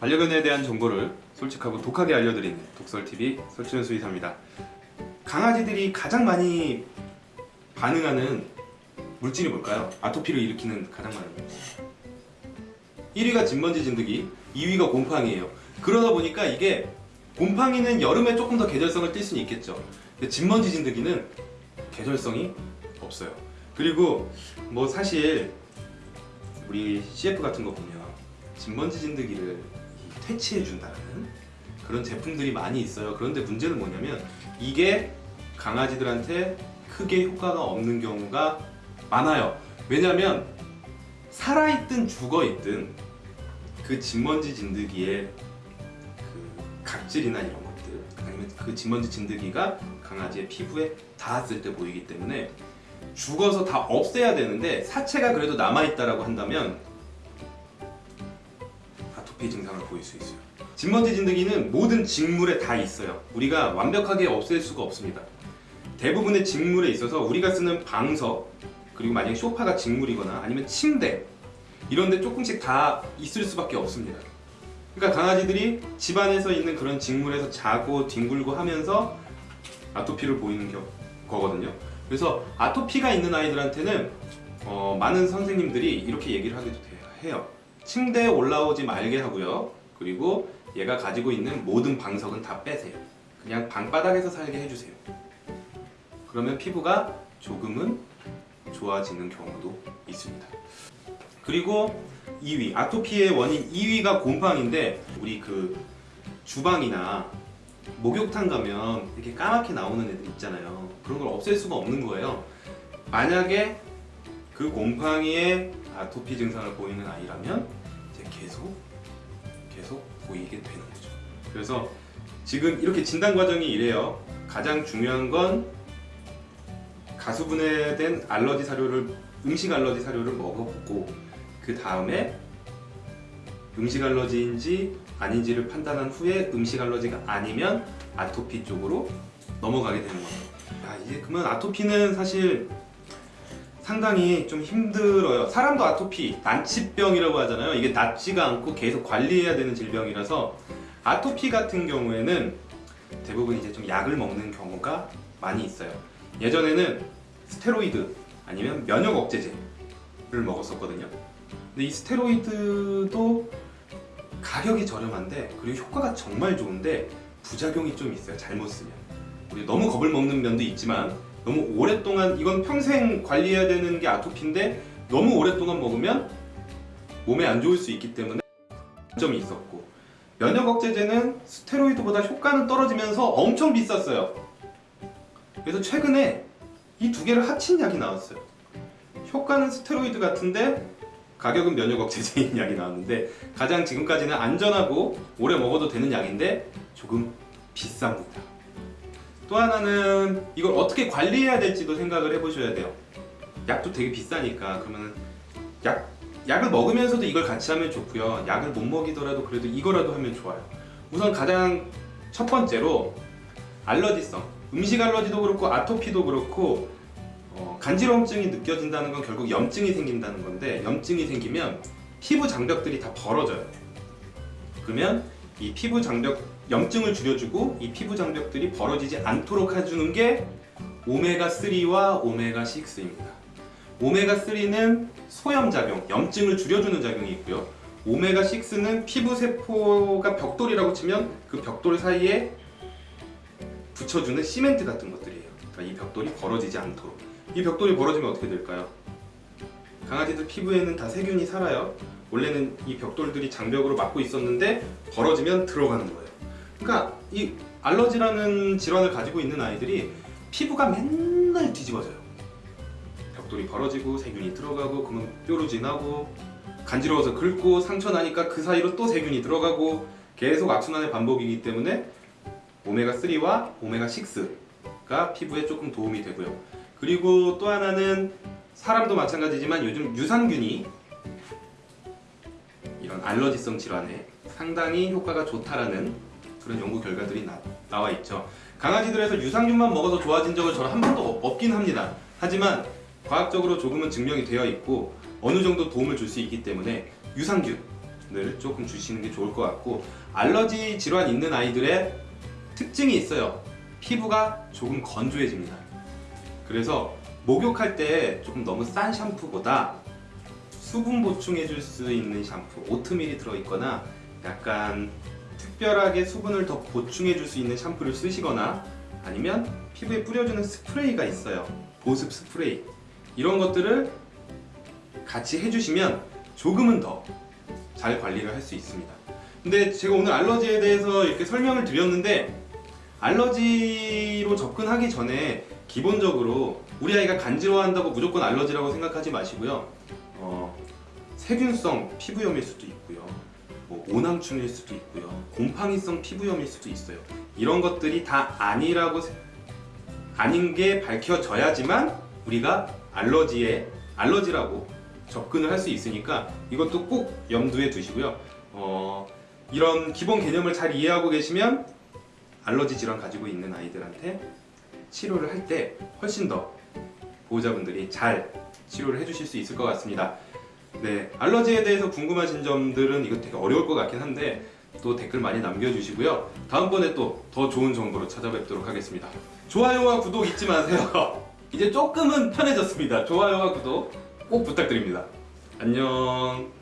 반려견에 대한 정보를 솔직하고 독하게 알려드리는 독설TV 설치현 수의사입니다. 강아지들이 가장 많이 반응하는 물질이 뭘까요? 아토피를 일으키는 가장 많은 물 1위가 진먼지 진드기, 2위가 곰팡이에요. 그러다 보니까 이게 곰팡이는 여름에 조금 더 계절성을 띌 수는 있겠죠. 근데 진먼지 진드기는 계절성이 없어요. 그리고 뭐 사실 우리 CF 같은 거 보면 진먼지 진드기를 이 퇴치해 준다는 그런 제품들이 많이 있어요. 그런데 문제는 뭐냐면 이게 강아지들한테 크게 효과가 없는 경우가 많아요. 왜냐면 살아있든 죽어있든 그 진먼지 진드기의 그 각질이나 이런 것들 아니면 그 진먼지 진드기가 강아지의 피부에 닿았을 때 보이기 때문에 죽어서 다 없애야 되는데 사체가 그래도 남아있다라고 한다면 아토피 증상을 보일 수 있어요. 진먼지 진드기는 모든 직물에 다 있어요. 우리가 완벽하게 없앨 수가 없습니다. 대부분의 직물에 있어서 우리가 쓰는 방석 그리고 만약에 소파가 직물이거나 아니면 침대 이런 데 조금씩 다 있을 수밖에 없습니다. 그러니까 강아지들이 집안에서 있는 그런 직물에서 자고 뒹굴고 하면서 아토피를 보이는 겨- 거거든요. 그래서 아토피가 있는 아이들한테는 어, 많은 선생님들이 이렇게 얘기를 하기도 돼요- 해요. 침대에 올라오지 말게 하고요. 그리고 얘가 가지고 있는 모든 방석은 다 빼세요. 그냥 방바닥에서 살게 해주세요. 그러면 피부가 조금은 좋아지는 경우도 있습니다. 그리고 2위 아토피의 원인 2위가 곰팡인데 우리 그 주방이나 목욕탕 가면 이렇게 까맣게 나오는 애들 있잖아요. 그런 걸 없앨 수가 없는 거예요. 만약에 그 곰팡이의 아토피 증상을 보이는 아이라면 이제 계속 계속 보이게 되는 거죠. 그래서 지금 이렇게 진단 과정이 이래요. 가장 중요한 건 가수분해된 알러지 사료를 음식 알러지 사료를 먹어보고 그 다음에 음식 알러지인지 아닌지를 판단한 후에 음식 알러지가 아니면 아토피 쪽으로 넘어가게 되는 겁니다. 야, 이제 그러면 아토피는 사실 상당히 좀 힘들어요. 사람도 아토피, 난치병이라고 하잖아요. 이게 낫지가 않고 계속 관리해야 되는 질병이라서 아토피 같은 경우에는 대부분 이제 좀 약을 먹는 경우가 많이 있어요. 예전에는 스테로이드 아니면 면역 억제제를 먹었었거든요. 근데 이 스테로이드도 가격이 저렴한데 그리고 효과가 정말 좋은데 부작용이 좀 있어요. 잘못 쓰면. 우리 너무 겁을 먹는 면도 있지만 너무 오랫동안 이건 평생 관리해야 되는 게 아토피인데 너무 오랫동안 먹으면 몸에 안 좋을 수 있기 때문에 점이 있었고 면역 억제제는 스테로이드보다 효과는 떨어지면서 엄청 비쌌어요. 그래서 최근에 이 두 개를 합친 약이 나왔어요. 효과는 스테로이드 같은데 가격은 면역 억제제인 약이 나왔는데 가장 지금까지는 안전하고 오래 먹어도 되는 약인데 조금 비쌉니다. 또 하나는 이걸 어떻게 관리해야 될지도 생각을 해보셔야 돼요. 약도 되게 비싸니까 그러면 약 약을 먹으면서도 이걸 같이 하면 좋고요. 약을 못 먹이더라도 그래도 이거라도 하면 좋아요. 우선 가장 첫 번째로 알러지성 음식 알러지도 그렇고 아토피도 그렇고 어, 간지러움증이 느껴진다는 건 결국 염증이 생긴다는 건데 염증이 생기면 피부 장벽들이 다 벌어져요. 그러면 이 피부 장벽 염증을 줄여주고 이 피부 장벽들이 벌어지지 않도록 해주는 게 오메가 3와 오메가 6입니다. 오메가 3는 소염 작용, 염증을 줄여주는 작용이 있고요. 오메가 6는 피부 세포가 벽돌이라고 치면 그 벽돌 사이에 붙여주는 시멘트 같은 것들이에요. 그러니까 이 벽돌이 벌어지지 않도록. 이 벽돌이 벌어지면 어떻게 될까요? 강아지들 피부에는 다 세균이 살아요. 원래는 이 벽돌들이 장벽으로 막고 있었는데 벌어지면 들어가는 거예요. 그러니까 이 알러지라는 질환을 가지고 있는 아이들이 피부가 맨날 뒤집어져요. 벽돌이 벌어지고 세균이 들어가고 그러면 뾰루 지 나고 간지러워서 긁고 상처 나니까 그 사이로 또 세균이 들어가고 계속 악순환의 반복이기 때문에 오메가 3와 오메가 6가 피부에 조금 도움이 되고요. 그리고 또 하나는 사람도 마찬가지지만 요즘 유산균이 이런 알러지성 질환에 상당히 효과가 좋다라는 그런 연구 결과들이 나, 나와 있죠. 강아지들에서 유산균만 먹어서 좋아진 적은 저는 한 번도 없- 없긴 합니다. 하지만 과학적으로 조금은 증명이 되어 있고 어느 정도 도움을 줄 수 있기 때문에 유산균 을 조금 주시는 게 좋을 것 같고 알러지 질환 있는 아이들의 특징이 있어요. 피부가 조금 건조해집니다. 그래서 목욕할 때 조금 너무 싼 샴푸보다 수분 보충해 줄 수 있는 샴푸, 오트밀이 들어있거나 약간 특별하게 수분을 더 보충해 줄 수 있는 샴푸를 쓰시거나 아니면 피부에 뿌려주는 스프레이가 있어요. 보습 스프레이. 이런 것들을 같이 해주시면 조금은 더 잘 관리를 할 수 있습니다. 근데 제가 오늘 알러지에 대해서 이렇게 설명을 드렸는데 알러지로 접근하기 전에 기본적으로 우리 아이가 간지러워한다고 무조건 알러지라고 생각하지 마시고요. 어, 세균성 피부염일 수도 있고요. 뭐 오낭충일 수도 있고요. 곰팡이성 피부염일 수도 있어요. 이런 것들이 다 아니라고 세- 아닌 게 밝혀져야지만 우리가 알러지에 알러지라고 접근을 할 수 있으니까 이것도 꼭 염두에 두시고요. 어, 이런 기본 개념을 잘 이해하고 계시면 알러지 질환 가지고 있는 아이들한테 치료를 할 때 훨씬 더 보호자분들이 잘 치료를 해주실 수 있을 것 같습니다. 네, 알러지에 대해서 궁금하신 점들은 이거 되게 어려울 것 같긴 한데 또 댓글 많이 남겨주시고요. 다음번에 또 더 좋은 정보로 찾아뵙도록 하겠습니다. 좋아요와 구독 잊지 마세요. 이제 조금은 편해졌습니다. 좋아요와 구독 꼭 부탁드립니다. 안녕.